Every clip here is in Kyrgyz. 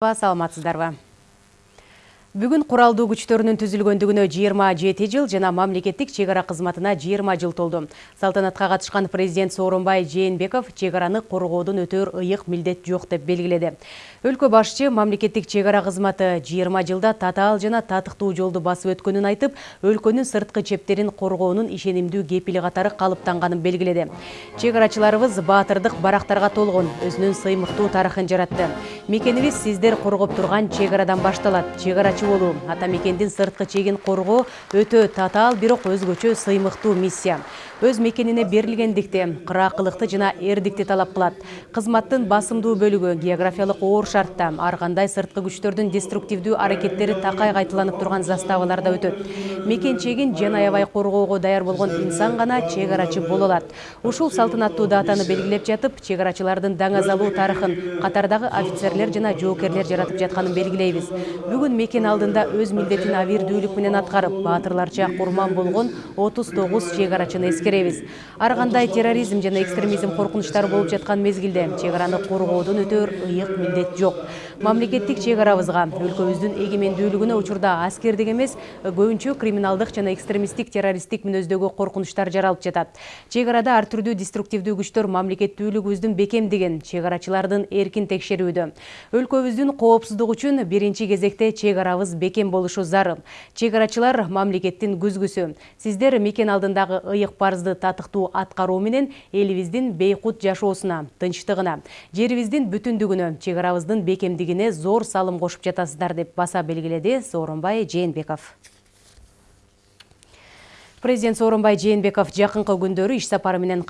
саламатсыздарбы бүгүн куралдуу күчтөрүнүн түзүлгөндүгүнө жыйырма жети жыл жана мамлекеттик чек ара кызматына жыйырма жыл толду. Салтанатка катышкан президент сооронбай жээнбеков чек араны коргоодон өтөөр ыйык милдет жок деп белгиледи. Өлкө башчы мамлекеттик чек ара кызматы жыйырма жылда татаал жана татыктуу жолду басып өткөнүн айтып өлкөнүн сырткы чептерин коргоонун ишенимдүү кепили катары калыптанганын белгиледи. Чек арачыларыбыз баатырдык барактарга толгон өзүнүн сыймыктуу тарыхын жаратты. Мекенибиз сиздер коргоп турган чек арадан башталат. Чек арачы болуу ата мекендин сырткы чегин коргоо өтө татаал бирок өзгөчө сыймыктуу миссия өз мекенине берилгендикти кыраакылыкты жана эрдикти талап кылат. Кызматтын басымдуу бөлүгү географиялык оор шартта ар кандай сырткы күчтөрдүн деструктивдүү аракеттери такай кайталанып турган заставаларда өтөт. Мекен чегин жан аябай коргоого даяр болгон инсан гана чек арачы боло алат. Ушул салтанаттуу датаны белгилеп жатып чек арачылардын даңазалуу тарыхын катардагы офицерлер жана жоокерлер жаратып жатканын белгилейбиз. Бүгүн мекен алдында өз милдетин абийирдүүлүк менен аткарып баатырларча курман болгон отуз тогуз чек арачыны эскеребиз ар кандай терроризм жана экстремизм коркунучтары болуп жаткан мезгилде чек араны коргоодон өтөөр ыйык милдет жок мамлекеттик чек арабызга. Өлкөбүздүн эгемендүүлүгүнө учурда аскердик эмес көбүнчө криминалдык жана экстремисттик террористтик мүнөздөгү коркунучтар жаралып жатат. Чек арада ар түрдүү деструктивдүү күчтөр мамлекеттүүлүгүбүздүн бекемдигин чек арачылардын эркин текшерүүдө. Өлкөбүздүн коопсуздугу үчүн биринчи кезекте чек арабыз бекем болушу зарыл. Чек арачылар мамлекеттин күзгүсү. Сиздер мекен алдындагы ыйык парыз парызды татыктуу аткаруу менен элибиздин бейкут жашоосуна тынчтыгына жерибиздин бүтүндүгүнө чек арабыздын бекемдигине зор салым кошуп жатасыздар деп баса белгиледи сооронбай жээнбеков президент сооронбай жээнбеков жакынкы күндөрү иш сапары менен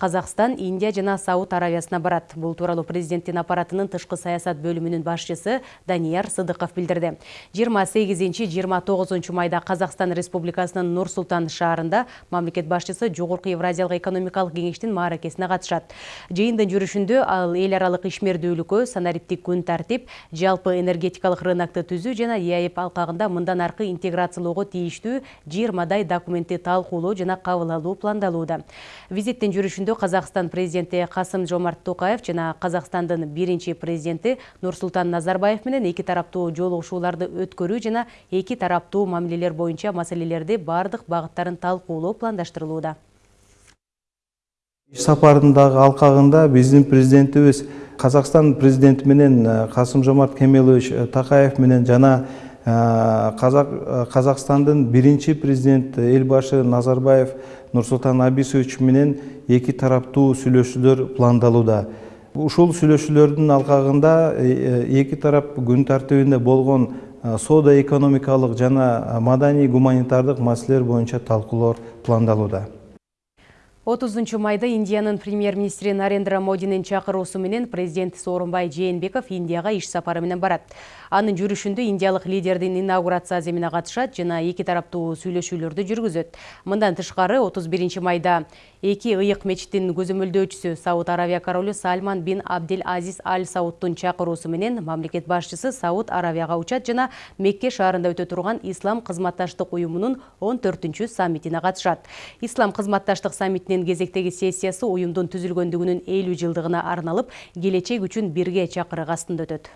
индия жана сауд аравиясына барат. Бул тууралуу президенттин аппаратынын тышкы саясат бөлүмүнүн башчысы данияр сыдыков билдирди. Жыйырма сегизинчи жыйырма тогузунчу майда казакстан республикасынын нур султан шаарында мамлекет башчысы жогорку евразиялык экономикалык кеңештин мааракесине катышат. Жыйындын жүрүшүндө ал эл аралык ишмердүүлүккө санариптик күн тартип жалпы энергетикалык рынокду түзүү жана еаэп алкагында мындан аркы интеграциялоого тийиштүү жыйырмадай документти талкуу жана кабыл алуу пландалууда. Визиттин жүрүшүндө казакстан президенти касым жомарт токаев жана казакстандын биринчи президенти нурсултан назарбаев менен эки тараптуу жолугушууларды өткөрүү жана эки тараптуу мамилелер боюнча маселелерди баардык багыттарын талкуулоо пландаштырылууда. Иш сапардын дагы алкагында биздин президентибиз казакстан президенти менен э, касым жомарт кемелович э, такаев менен жана казакстандын биринчи президенти эл башы назарбаев нурсултан абисович менен эки тараптуу сүйлөшүүлөр пландалууда. Ушул сүйлөшүүлөрдүн алкагында эки тарап күн тартибинде болгон соода экономикалык жана маданий гуманитардык маселелер боюнча талкуулоор пландалууда отузунчу майда индиянын премьер министри нарендра модинин чакыруусу менен президент сооронбай жээнбеков индияга иш сапары менен барат. Анын жүрүшүндө индиялык лидердин инаугурация аземине катышат жана эки тараптуу сүйлөшүүлөрдү жүргүзөт. Мындан тышкары отуз биринчи майда эки ыйык мечиттин көзөмөлдөөчүсү сауд аравия королу сальман бин абдел азиз аль саудтун чакыруусу менен мамлекет башчысы сауд аравияга учат жана мекке шаарында өтө турган ислам кызматташтык уюмунун он төртүнчү саммитине катышат. Ислам кызматташтык саммитинин кезектеги кезектегі сессиясы ойымдын түзілгендігінің 50 жылдығына арналып, келечек үшін бірге чакырык астында өтөт.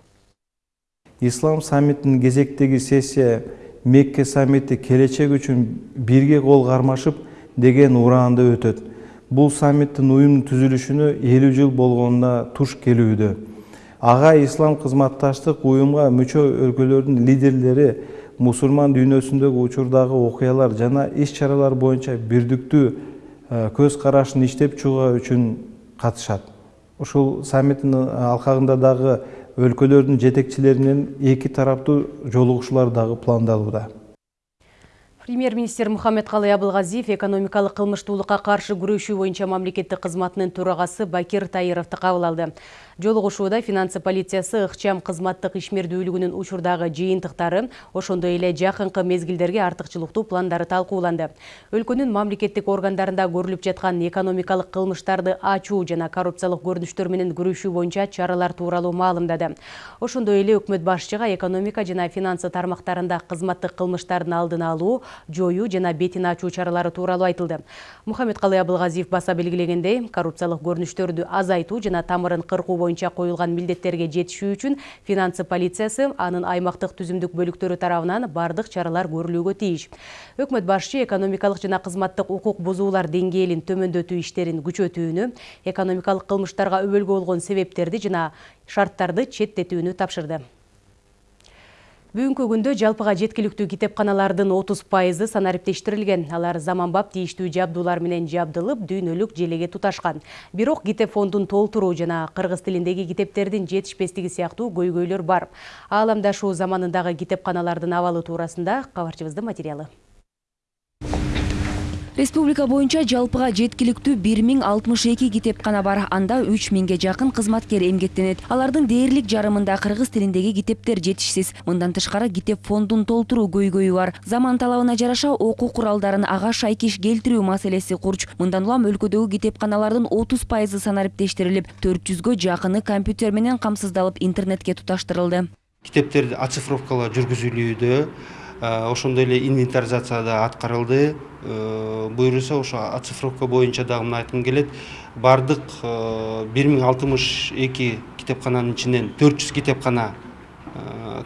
Ислам саммитінің кезектегі сессия Мекке саммиті келечек үшін бірге қол қармашып деген ураанда өтөт. Бұл саммиттің ұйымның түзілішіні 50 жыл болгонуна туш келуді. Аға ислам қызматташтық ұйымға мүчө өлкөлөрдүн лидерлері мусулман дүйнөсүндөгү учурдагы окуялар жана иш чаралар боюнча бирдиктүү көз карашын иштеп чыгуу үчүн катышат. Ушул саммиттин алкагында дагы өлкөлөрдүн жетекчилери менен эки тараптуу жолугушуулар дагы пландалууда премьер министр мухаммедкалый абылгазиев экономикалык кылмыштуулукка каршы күрөшүү боюнча мамлекеттик кызматынын төрагасы бакир таировду кабыл алды. Жолугушууда финансы полициясы ыкчам кызматтык ишмердүүлүгүнүн учурдагы жыйынтыктары ошондой эле жакынкы мезгилдерге артыкчылыктуу пландары талкууланды. Өлкөнүн мамлекеттик органдарында көрүлүп жаткан экономикалык кылмыштарды ачуу жана коррупциялык көрүнүштөр менен күрөшүү боюнча чаралар тууралуу маалымдады. Ошондой эле өкмөт башчыга экономика жана финансы тармактарында кызматтык кылмыштардын алдын алуу жоюу жана бетин ачуу чаралары тууралуу айтылды. Мухаммедкалый абылгазиев баса белгилегендей коррупциялык көрүнүштөрдү азайтуу жана тамырын кыркуу боюнча коюлган милдеттерге жетишүү үчүн финансы полициясы анын аймактык түзүмдүк бөлүктөрү тарабынан бардык чаралар көрүлүүгө тийиш. Өкмөт башчы экономикалык жана кызматтык укук бузуулар деңгээлин төмөндөтүү иштерин күчөтүүнү экономикалык кылмыштарга өбөлгө болгон себептерди жана шарттарды четтетүүнү тапшырды бүгүнкү күндө жалпыга жеткиликтүү китепканалардын отуз пайызы санариптештирилген алар заманбап тийиштүү жабдуулар менен жабдылып дүйнөлүк желеге туташкан. Бирок китеп фондун толтуруу жана кыргыз тилиндеги китептердин жетишпестиги сыяктуу көйгөйлөр бар. Ааламдашуу заманындагы китепканалардын абалы туурасында кабарчыбыздын материалы. Республика боюнча жалпыга жеткиликтүү бир миң алтымыш эки китепкана бар. Анда үч миңге жакын кызматкер эмгектенет. Алардын дээрлик жарымында кыргыз тилиндеги китептер жетишсиз. Мындан тышкары китеп фондун толтуруу көйгөйү бар. Заман талабына жараша окуу куралдарын ага шайкеш келтирүү маселеси курч. Мындан улам өлкөдөгү китепканалардын отуз пайызы санариптештирилип төрт жүзгө жакыны компьютер менен камсыздалып интернетке туташтырылды. Китептерди оцифровкалоо жүргүзүлүүдө ошондой эле инвентаризация да аткарылды буюрса ошо оцифровка боюнча дагы мына айткым келет. Баардык бир миң алтымыш эки китепкананын ичинен төрт жүз китепкана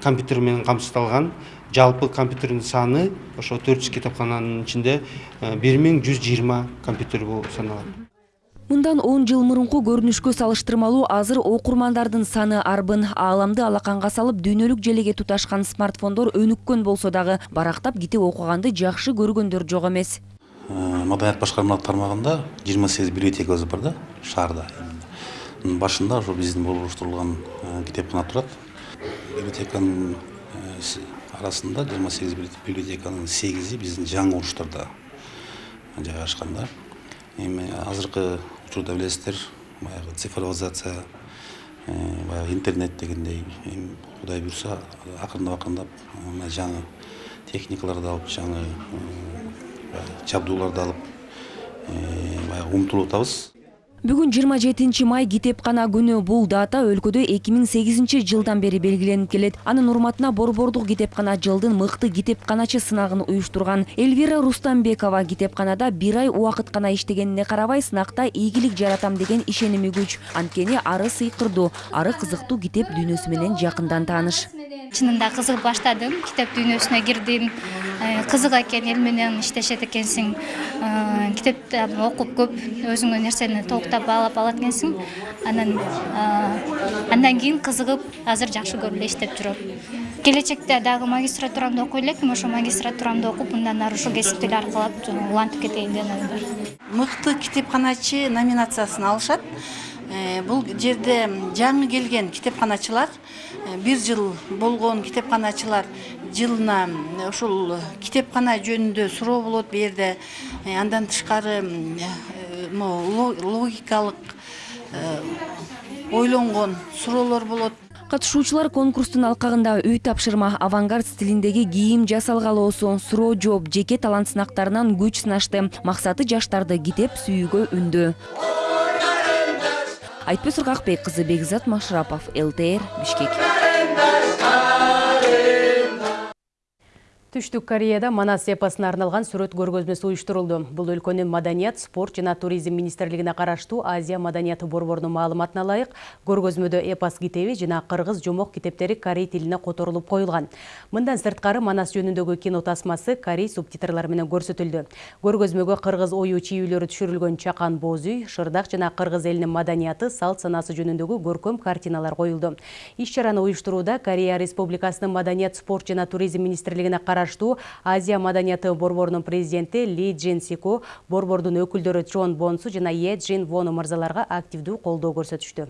компьютер менен камсыздалган. Жалпы компьютердин саны ошо төрт жүз китепкананын ичинде бир миң жүз жыйырма компьютер болуп саналат мындан он жыл мурунку көрүнүшкө салыштырмалуу азыр окурмандардын саны арбын. Ааламды алаканга салып дүйнөлүк желеге туташкан смартфондор өнүккөн болсо дагы барактап китеп окуганды жакшы көргөндөр жок эмес. Э, маданият башкармалык тармагында жыйырма сегиз библиотекабыз бар да шаарда башында ошо биздин болуштурулган э, китепкана турат. Библиотеканын э, арасында жыйырма сегиз библиотеканын сегизи биздин жаңы урчтарда жайгашкан да эми азыркы тұруда білесіздер баяғы цифровизация э, баягы интернет дегендей кудай буюрса акырындап акырындап мына жаңы техникаларды алып жаңы э, жабдууларды алып э, баягы умтулуп атабыз бүгүн жыйырма жетинчи май китепкана күнү бул дата өлкөдө эки миң сегизинчи жылдан бери белгиленип келет. Анын урматына борбордук китепкана жылдын мыкты китепканачы сынагын уюштурган. Эльвира рустамбекова китепканада бир ай убакыт гана иштегенине карабай сынакта ийгилик жаратам деген ишеними күч анткени ары сыйкырдуу ары кызыктуу китеп дүйнөсү менен жакындан тааныш чынында кызыгып баштадым китеп дүйнөсүнө кирдим. Э, кызык экен эл менен иштешет экенсиң. Э, китепти окуп көп өзүңө нерсени толуктап баалап алат экенсиң. Анан э, андан кийин кызыгып азыр жакшы көрүп эле иштеп жүрөм. Келечекте дагы магистратурамды окуй элекмин ошо магистратурамды окуп мындан ары ушул кесипти эле аркалап улантып кетейин деген оюм бар мыкты китепканачы номинациясын алышат бул жерде жаңы келген китепканачылар Э, бир жыл болгон китепканачылар жылына ушул китепкана жөнүндө суроо болот бул жерде. Э, андан тышкары э, могу логикалык ойлонгон суроолор болот. Катышуучулар конкурстун алкагында үй тапшырма авангард стилиндеги кийим жасалгалоосу суроо жооп жеке талант сынактарынан күч сынашты. Максаты жаштарды китеп сүйүүгө үндөө айтпөз кызы бекзат машрапов лтр бишкек түштүк кореяда манас эпосуна арналган сүрөт көргөзмөсү уюштурулду. Бул өлкөнүн маданият спорт жана туризм министрлигине караштуу азия маданияты борборунун маалыматына ылайык көргөзмөдө эпос китеби жана кыргыз жомок китептери корей тилине которулуп коюлган. Мындан сырткары манас жөнүндөгү кино тасмасы корей субтитрлары менен көрсөтүлдү. Көргөзмөгө кыргыз ою чийүүлөрү түшүрүлгөн чакан боз үй шырдак жана кыргыз элинин маданияты салт санаасы жөнүндөгү көркөм картиналар коюлду. Иш чараны уюштурууда корея республикасынын маданият спорт жана туризм министрлигине караштуу азия маданияты борборунун президенти ли джин сику борбордун өкүлдөрү чон бонсу жана е джин вону мырзаларга активдүү колдоо көрсөтүштү.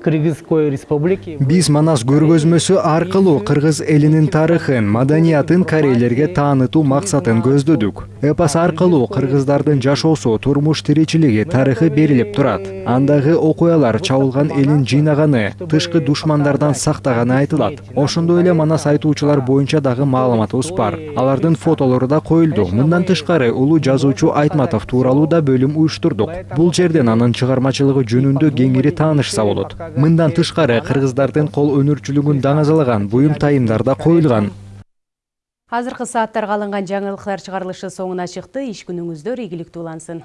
Кыргызской республики биз манас көргөзмөсү аркылуу кыргыз элинин тарыхын маданиятын корейлерге таанытуу максатын көздөдүк. Эпос аркылуу кыргыздардын жашоосу турмуш тиричилиги тарыхы берилип турат. Андагы окуялар чабылган элин жыйнаганы тышкы душмандардан сактаганы айтылат. Ошондой эле манас айтуучулар боюнча дагы маалыматыбыз бар. Алардын фотолору да коюлду. Мындан тышкары улуу жазуучу айтматов тууралуу да бөлүм уюштурдук. Бул жерден анын чыгармачылыгы жөнүндө кеңири таанышса болот мындан тышкары кыргыздардын кол өнөрчүлүгүн даңазалаган буюм тайымдар да коюлган. Азыркы сааттарга алынган жаңылыктар чыгарылышы соңуна чыкты. Иш күнүңүздөр ийгиликтүү улансын.